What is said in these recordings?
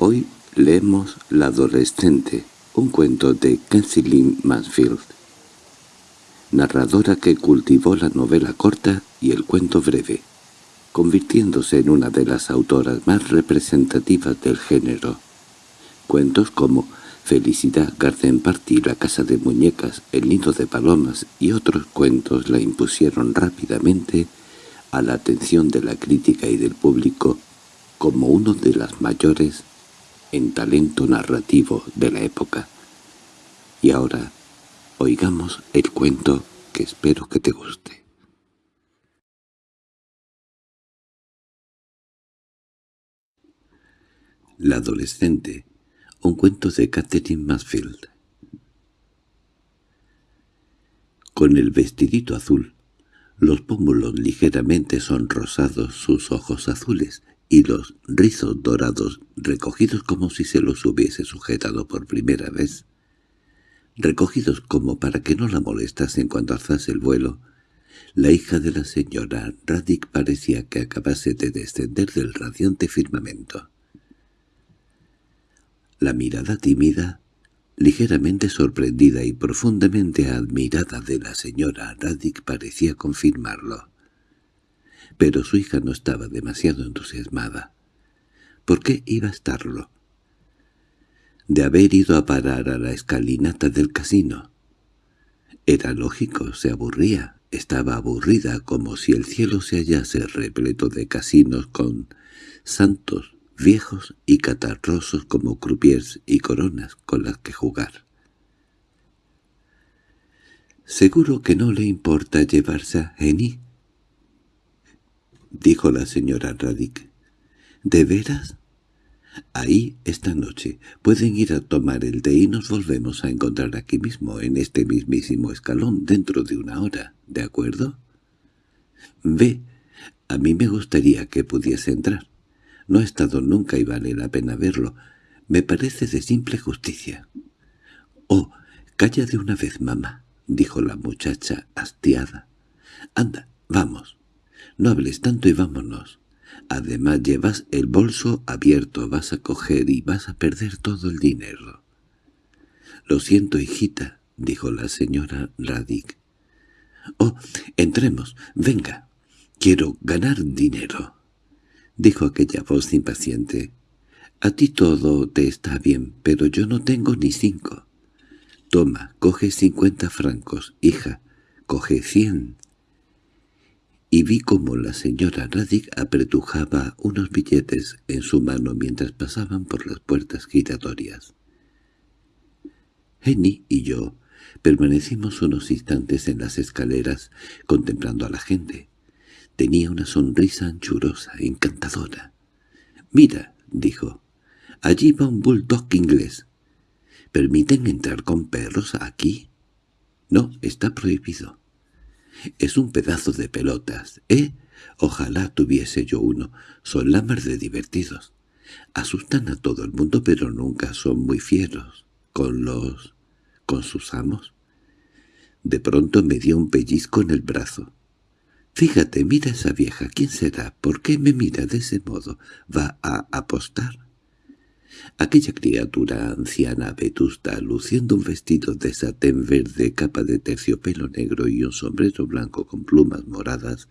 Hoy leemos La adolescente, un cuento de Kensilin Mansfield, narradora que cultivó la novela corta y el cuento breve, convirtiéndose en una de las autoras más representativas del género. Cuentos como Felicidad, Garden Party, La casa de muñecas, El nido de palomas y otros cuentos la impusieron rápidamente a la atención de la crítica y del público como uno de las mayores en talento narrativo de la época. Y ahora oigamos el cuento que espero que te guste. La adolescente, un cuento de Catherine Mansfield. Con el vestidito azul, los pómulos ligeramente sonrosados, sus ojos azules y los rizos dorados recogidos como si se los hubiese sujetado por primera vez, recogidos como para que no la molestasen cuando alzase el vuelo, la hija de la señora Radic parecía que acabase de descender del radiante firmamento. La mirada tímida, ligeramente sorprendida y profundamente admirada de la señora Radic parecía confirmarlo. Pero su hija no estaba demasiado entusiasmada. ¿Por qué iba a estarlo? De haber ido a parar a la escalinata del casino. Era lógico, se aburría, estaba aburrida como si el cielo se hallase repleto de casinos con santos viejos y catarrosos como croupiers y coronas con las que jugar. —¿Seguro que no le importa llevarse a Jenny? —dijo la señora Radic. —¿De veras? Ahí, esta noche, pueden ir a tomar el té y nos volvemos a encontrar aquí mismo, en este mismísimo escalón, dentro de una hora, ¿de acuerdo? Ve, a mí me gustaría que pudiese entrar. No ha estado nunca y vale la pena verlo. Me parece de simple justicia. —Oh, calla de una vez, mamá —dijo la muchacha hastiada. —Anda, vamos. No hables tanto y vámonos. Además llevas el bolso abierto, vas a coger y vas a perder todo el dinero. —Lo siento, hijita —dijo la señora Radic. —Oh, entremos, venga. Quiero ganar dinero dijo aquella voz impaciente. «A ti todo te está bien, pero yo no tengo ni cinco. Toma, coge cincuenta francos, hija, coge cien». Y vi cómo la señora Radic apretujaba unos billetes en su mano mientras pasaban por las puertas giratorias. Henny y yo permanecimos unos instantes en las escaleras contemplando a la gente. Tenía una sonrisa anchurosa, encantadora. «Mira», dijo, «allí va un bulldog inglés. ¿Permiten entrar con perros aquí?» «No, está prohibido». «Es un pedazo de pelotas, ¿eh? Ojalá tuviese yo uno. Son la mar de divertidos. Asustan a todo el mundo, pero nunca son muy fieros. Con los... con sus amos». De pronto me dio un pellizco en el brazo. Fíjate, mira esa vieja, ¿quién será? ¿Por qué me mira de ese modo? ¿Va a apostar? Aquella criatura anciana vetusta, luciendo un vestido de satén verde, capa de terciopelo negro y un sombrero blanco con plumas moradas,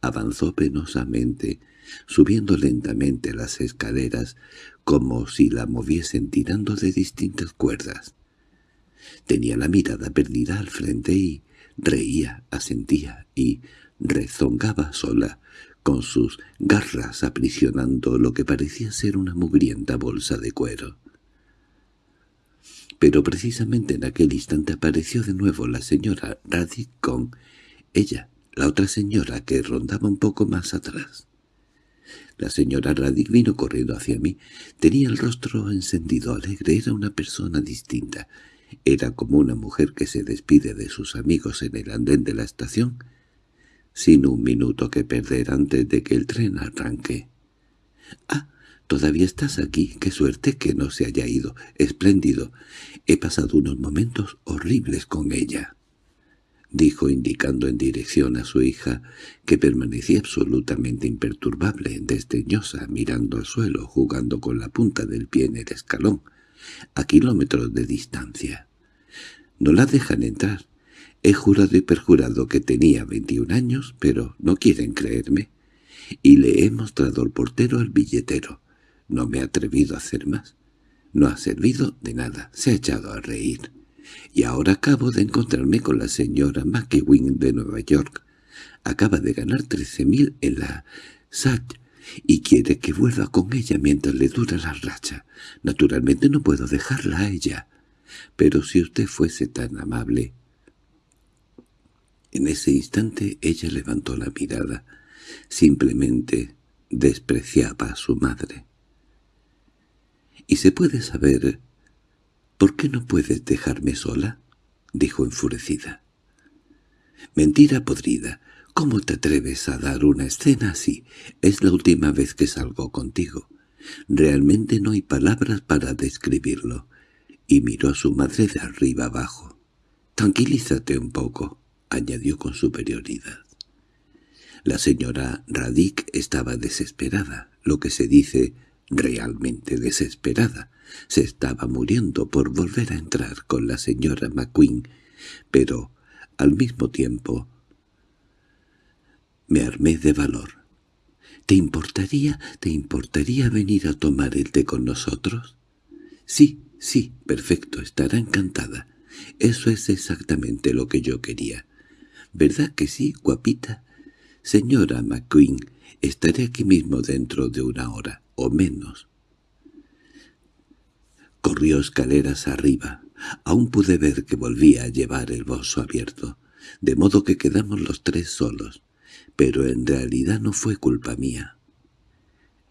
avanzó penosamente, subiendo lentamente las escaleras, como si la moviesen tirando de distintas cuerdas. Tenía la mirada perdida al frente y reía, asentía y, rezongaba sola, con sus garras aprisionando lo que parecía ser una mugrienta bolsa de cuero. Pero precisamente en aquel instante apareció de nuevo la señora Radic con ella, la otra señora que rondaba un poco más atrás. La señora Radic vino corriendo hacia mí. Tenía el rostro encendido, alegre, era una persona distinta. Era como una mujer que se despide de sus amigos en el andén de la estación sin un minuto que perder antes de que el tren arranque. —Ah, todavía estás aquí. Qué suerte que no se haya ido. Espléndido. He pasado unos momentos horribles con ella. dijo indicando en dirección a su hija, que permanecía absolutamente imperturbable, desdeñosa, mirando al suelo, jugando con la punta del pie en el escalón, a kilómetros de distancia. No la dejan entrar. He jurado y perjurado que tenía veintiún años, pero no quieren creerme. Y le he mostrado al portero el billetero. No me he atrevido a hacer más. No ha servido de nada. Se ha echado a reír. Y ahora acabo de encontrarme con la señora McEwing de Nueva York. Acaba de ganar trece mil en la SAT y quiere que vuelva con ella mientras le dura la racha. Naturalmente no puedo dejarla a ella. Pero si usted fuese tan amable... En ese instante ella levantó la mirada. Simplemente despreciaba a su madre. —¿Y se puede saber por qué no puedes dejarme sola? —dijo enfurecida. —Mentira podrida. ¿Cómo te atreves a dar una escena así? Es la última vez que salgo contigo. Realmente no hay palabras para describirlo. Y miró a su madre de arriba abajo. «Tranquilízate un poco», añadió con superioridad. La señora Radic estaba desesperada, lo que se dice realmente desesperada. Se estaba muriendo por volver a entrar con la señora McQueen, pero, al mismo tiempo, me armé de valor. —¿Te importaría, te importaría venir a tomar el té con nosotros? —Sí, sí, perfecto, estará encantada. Eso es exactamente lo que yo quería. ¿Verdad que sí, guapita? Señora McQueen, estaré aquí mismo dentro de una hora, o menos. Corrió escaleras arriba. Aún pude ver que volvía a llevar el bolso abierto, de modo que quedamos los tres solos pero en realidad no fue culpa mía.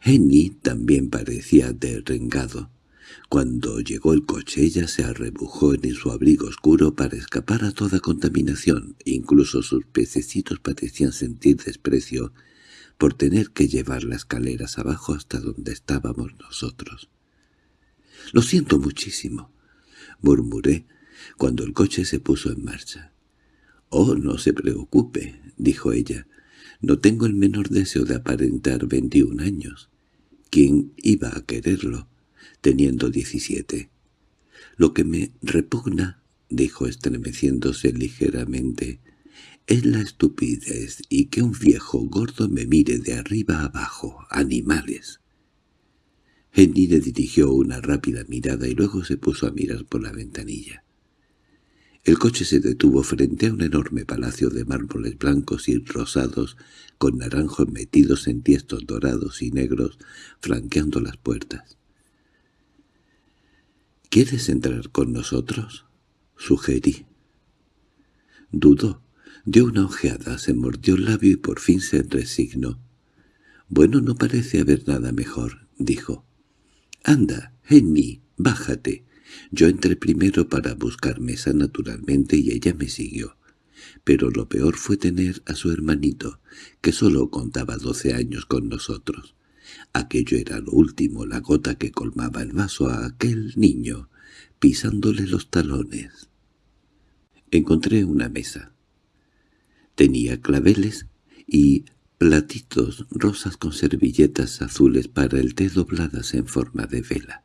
Henny también parecía derrengado. Cuando llegó el coche ella se arrebujó en su abrigo oscuro para escapar a toda contaminación, incluso sus pececitos parecían sentir desprecio por tener que llevar las escaleras abajo hasta donde estábamos nosotros. «Lo siento muchísimo», murmuré cuando el coche se puso en marcha. «Oh, no se preocupe», dijo ella, no tengo el menor deseo de aparentar veintiún años. ¿Quién iba a quererlo, teniendo diecisiete? Lo que me repugna, dijo estremeciéndose ligeramente, es la estupidez y que un viejo gordo me mire de arriba abajo, animales. Henry le dirigió una rápida mirada y luego se puso a mirar por la ventanilla. El coche se detuvo frente a un enorme palacio de mármoles blancos y rosados, con naranjos metidos en tiestos dorados y negros, flanqueando las puertas. —¿Quieres entrar con nosotros? —sugerí. Dudó, dio una ojeada, se mordió el labio y por fin se resignó. —Bueno, no parece haber nada mejor —dijo. —Anda, Henny, bájate. Yo entré primero para buscar mesa naturalmente y ella me siguió. Pero lo peor fue tener a su hermanito, que solo contaba doce años con nosotros. Aquello era lo último, la gota que colmaba el vaso a aquel niño, pisándole los talones. Encontré una mesa. Tenía claveles y platitos rosas con servilletas azules para el té dobladas en forma de vela.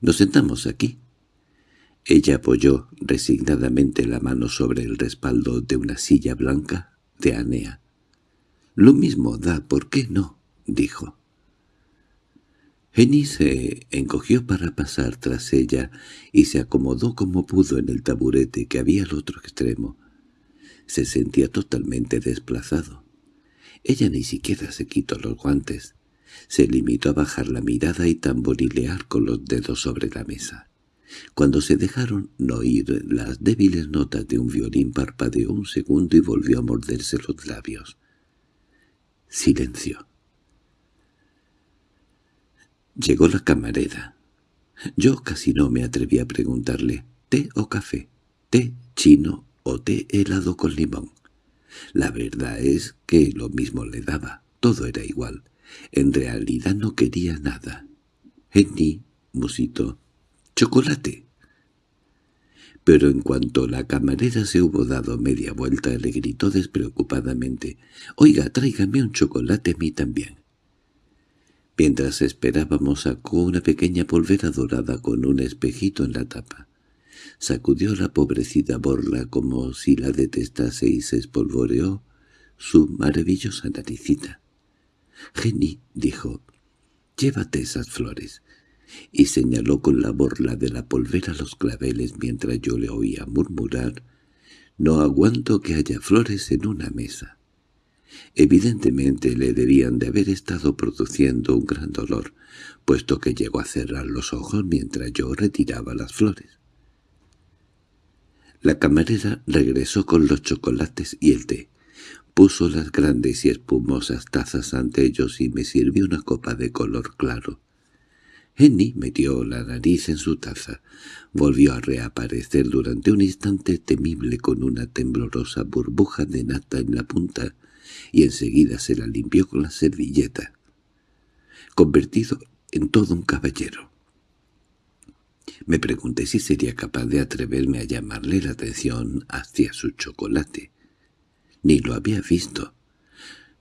Nos sentamos aquí. Ella apoyó resignadamente la mano sobre el respaldo de una silla blanca de Anea. «Lo mismo da, ¿por qué no?» Dijo. Jenny se encogió para pasar tras ella y se acomodó como pudo en el taburete que había al otro extremo. Se sentía totalmente desplazado. Ella ni siquiera se quitó los guantes. Se limitó a bajar la mirada y tamborilear con los dedos sobre la mesa. Cuando se dejaron oír las débiles notas de un violín parpadeó un segundo y volvió a morderse los labios. Silencio. Llegó la camarera. Yo casi no me atreví a preguntarle ¿té o café? ¿té chino o té helado con limón? La verdad es que lo mismo le daba, todo era igual. En realidad no quería nada. Henny musitó. —¡Chocolate! pero en cuanto la camarera se hubo dado media vuelta le gritó despreocupadamente «Oiga, tráigame un chocolate a mí también». Mientras esperábamos sacó una pequeña polvera dorada con un espejito en la tapa. Sacudió la pobrecita borla como si la detestase y se espolvoreó su maravillosa naricita. «Jenny», dijo, «llévate esas flores» y señaló con la borla de la polvera los claveles mientras yo le oía murmurar «No aguanto que haya flores en una mesa». Evidentemente le debían de haber estado produciendo un gran dolor, puesto que llegó a cerrar los ojos mientras yo retiraba las flores. La camarera regresó con los chocolates y el té. Puso las grandes y espumosas tazas ante ellos y me sirvió una copa de color claro. Henny metió la nariz en su taza. Volvió a reaparecer durante un instante temible con una temblorosa burbuja de nata en la punta y enseguida se la limpió con la servilleta, convertido en todo un caballero. Me pregunté si sería capaz de atreverme a llamarle la atención hacia su chocolate. Ni lo había visto.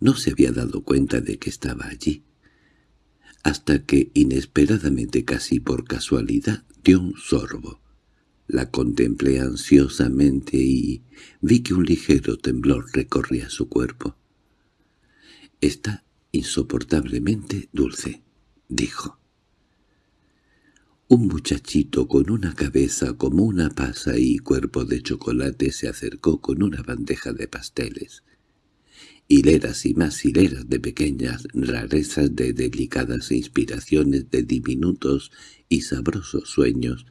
No se había dado cuenta de que estaba allí. Hasta que, inesperadamente casi por casualidad, dio un sorbo. La contemplé ansiosamente y vi que un ligero temblor recorría su cuerpo. «Está insoportablemente dulce», dijo. Un muchachito con una cabeza como una pasa y cuerpo de chocolate se acercó con una bandeja de pasteles. Hileras y más hileras de pequeñas rarezas de delicadas inspiraciones de diminutos y sabrosos sueños,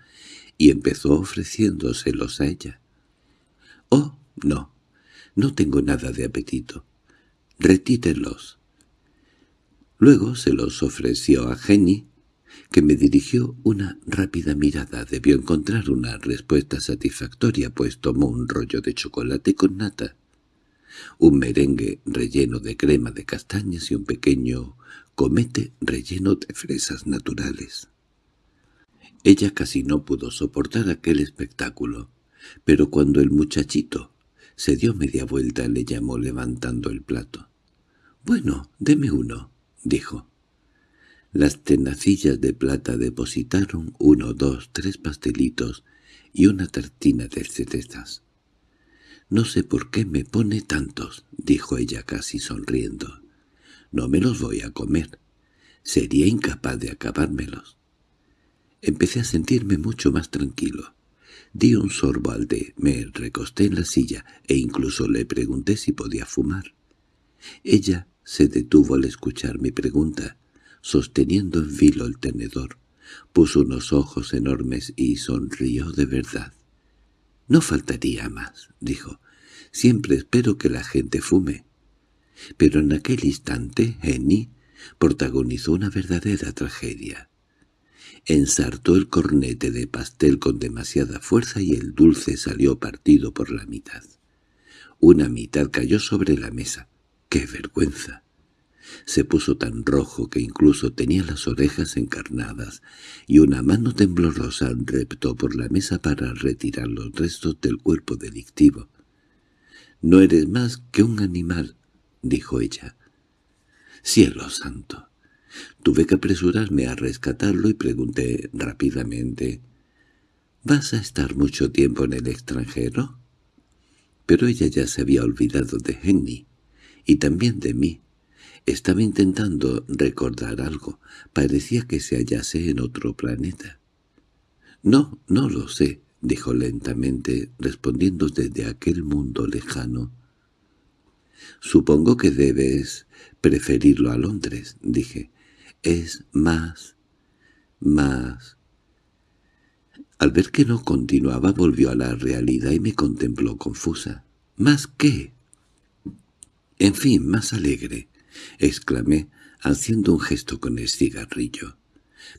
y empezó ofreciéndoselos a ella. «Oh, no, no tengo nada de apetito retítelos. Luego se los ofreció a Jenny, que me dirigió una rápida mirada. Debió encontrar una respuesta satisfactoria, pues tomó un rollo de chocolate con nata, un merengue relleno de crema de castañas y un pequeño comete relleno de fresas naturales. Ella casi no pudo soportar aquel espectáculo, pero cuando el muchachito se dio media vuelta le llamó levantando el plato. «Bueno, deme uno», dijo. Las tenacillas de plata depositaron uno, dos, tres pastelitos y una tartina de cerezas. «No sé por qué me pone tantos», dijo ella casi sonriendo. «No me los voy a comer. Sería incapaz de acabármelos». Empecé a sentirme mucho más tranquilo. Di un sorbo al de, me recosté en la silla e incluso le pregunté si podía fumar. Ella se detuvo al escuchar mi pregunta, sosteniendo en filo el tenedor. Puso unos ojos enormes y sonrió de verdad. «No faltaría más», dijo. «Siempre espero que la gente fume». Pero en aquel instante, Henny protagonizó una verdadera tragedia. Ensartó el cornete de pastel con demasiada fuerza y el dulce salió partido por la mitad. Una mitad cayó sobre la mesa. ¡Qué vergüenza! Se puso tan rojo que incluso tenía las orejas encarnadas, y una mano temblorosa reptó por la mesa para retirar los restos del cuerpo delictivo. «No eres más que un animal», dijo ella. «¡Cielo santo!» Tuve que apresurarme a rescatarlo y pregunté rápidamente, «¿Vas a estar mucho tiempo en el extranjero?» Pero ella ya se había olvidado de Henny y también de mí. Estaba intentando recordar algo. Parecía que se hallase en otro planeta. «No, no lo sé», dijo lentamente, respondiendo desde aquel mundo lejano. «Supongo que debes preferirlo a Londres», dije. «Es más... más...» Al ver que no continuaba volvió a la realidad y me contempló confusa. «¿Más qué?» En fin, más alegre, exclamé, haciendo un gesto con el cigarrillo.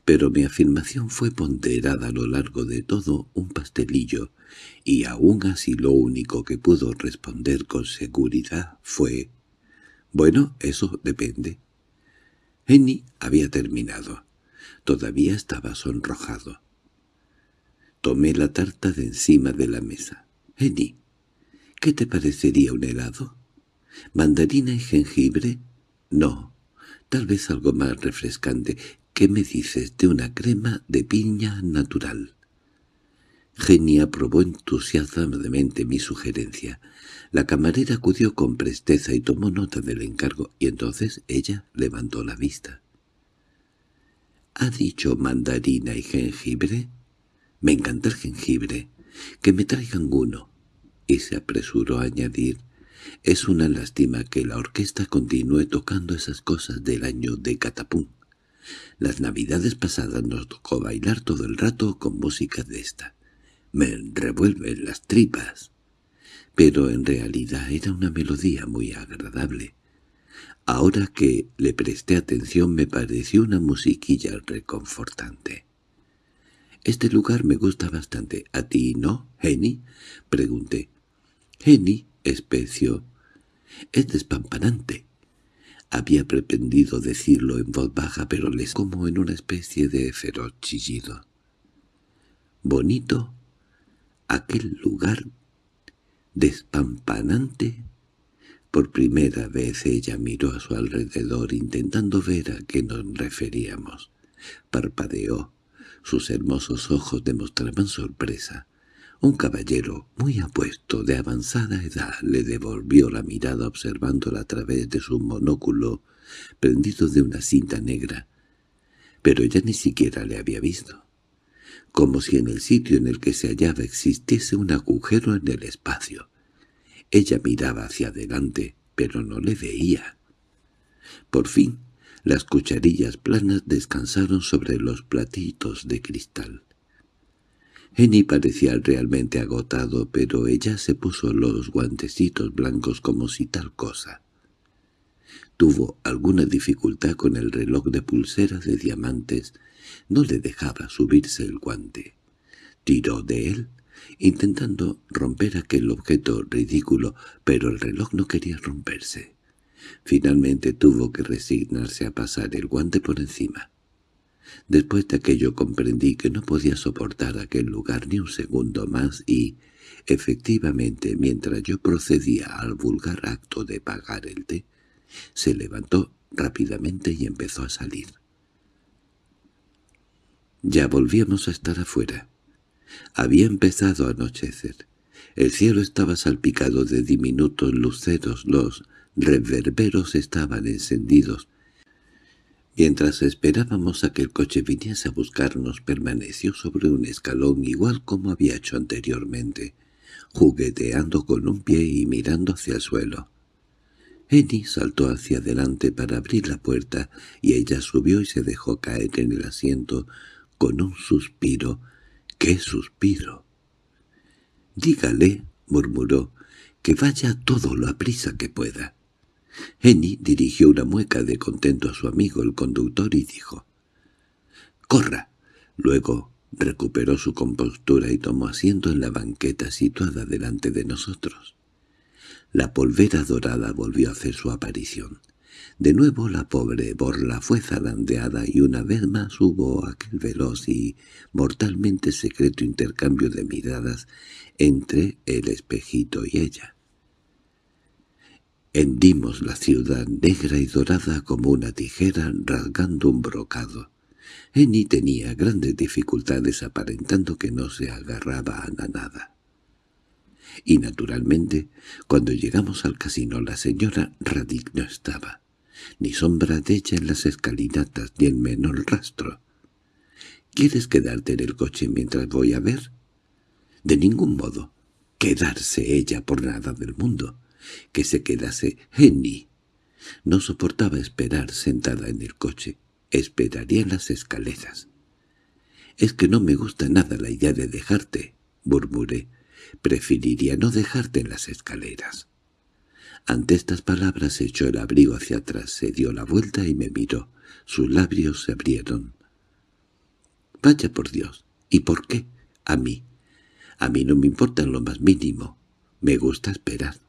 Pero mi afirmación fue ponderada a lo largo de todo un pastelillo, y aún así lo único que pudo responder con seguridad fue «Bueno, eso depende». Henny había terminado. Todavía estaba sonrojado. Tomé la tarta de encima de la mesa. —Jenny, ¿qué te parecería un helado? ¿Mandarina y jengibre? No, tal vez algo más refrescante. ¿Qué me dices de una crema de piña natural? Jenny aprobó entusiasmadamente mi sugerencia. La camarera acudió con presteza y tomó nota del encargo, y entonces ella levantó la vista. —¿Ha dicho mandarina y jengibre? —Me encanta el jengibre. Que me traigan uno. Y se apresuró a añadir, «Es una lástima que la orquesta continúe tocando esas cosas del año de Catapún. Las navidades pasadas nos tocó bailar todo el rato con música de esta. Me revuelven las tripas» pero en realidad era una melodía muy agradable. Ahora que le presté atención me pareció una musiquilla reconfortante. «Este lugar me gusta bastante. ¿A ti no, Jenny?» pregunté. «Jenny», especio, «es despampanante». Había pretendido decirlo en voz baja, pero les como en una especie de feroz chillido. «Bonito, aquel lugar despampanante. Por primera vez ella miró a su alrededor intentando ver a qué nos referíamos. Parpadeó. Sus hermosos ojos demostraban sorpresa. Un caballero muy apuesto, de avanzada edad, le devolvió la mirada observándola a través de su monóculo prendido de una cinta negra. Pero ella ni siquiera le había visto como si en el sitio en el que se hallaba existiese un agujero en el espacio. Ella miraba hacia adelante, pero no le veía. Por fin, las cucharillas planas descansaron sobre los platitos de cristal. Jenny parecía realmente agotado, pero ella se puso los guantecitos blancos como si tal cosa. Tuvo alguna dificultad con el reloj de pulseras de diamantes no le dejaba subirse el guante. Tiró de él, intentando romper aquel objeto ridículo, pero el reloj no quería romperse. Finalmente tuvo que resignarse a pasar el guante por encima. Después de aquello comprendí que no podía soportar aquel lugar ni un segundo más y, efectivamente, mientras yo procedía al vulgar acto de pagar el té, se levantó rápidamente y empezó a salir. Ya volvíamos a estar afuera. Había empezado a anochecer. El cielo estaba salpicado de diminutos luceros, los reverberos estaban encendidos. Mientras esperábamos a que el coche viniese a buscarnos, permaneció sobre un escalón igual como había hecho anteriormente, jugueteando con un pie y mirando hacia el suelo. Eni saltó hacia adelante para abrir la puerta y ella subió y se dejó caer en el asiento con un suspiro. —¿Qué suspiro? —Dígale —murmuró—, que vaya todo lo aprisa que pueda. Jenny dirigió una mueca de contento a su amigo el conductor y dijo «¡Corra!». Luego recuperó su compostura y tomó asiento en la banqueta situada delante de nosotros. La polvera dorada volvió a hacer su aparición. De nuevo la pobre Borla fue zarandeada y una vez más hubo aquel veloz y mortalmente secreto intercambio de miradas entre el espejito y ella. Hendimos la ciudad negra y dorada como una tijera rasgando un brocado. Eni tenía grandes dificultades aparentando que no se agarraba a nada. Y naturalmente, cuando llegamos al casino la señora Radic no estaba ni sombra de ella en las escalinatas, ni el menor rastro. ¿Quieres quedarte en el coche mientras voy a ver? De ningún modo. Quedarse ella por nada del mundo. Que se quedase Jenny. No soportaba esperar sentada en el coche. Esperaría en las escaleras. «Es que no me gusta nada la idea de dejarte», murmuré. «Preferiría no dejarte en las escaleras». Ante estas palabras echó el abrigo hacia atrás, se dio la vuelta y me miró. Sus labios se abrieron. «Vaya por Dios. ¿Y por qué? A mí. A mí no me importa lo más mínimo. Me gusta esperar».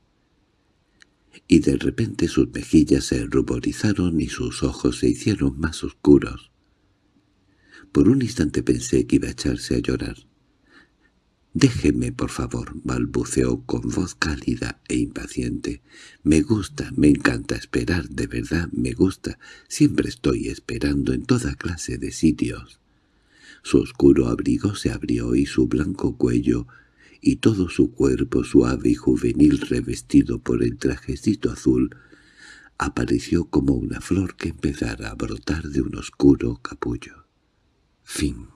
Y de repente sus mejillas se ruborizaron y sus ojos se hicieron más oscuros. Por un instante pensé que iba a echarse a llorar. «Déjeme, por favor», balbuceó con voz cálida e impaciente. «Me gusta, me encanta esperar, de verdad me gusta. Siempre estoy esperando en toda clase de sitios». Su oscuro abrigo se abrió y su blanco cuello y todo su cuerpo suave y juvenil revestido por el trajecito azul apareció como una flor que empezara a brotar de un oscuro capullo. Fin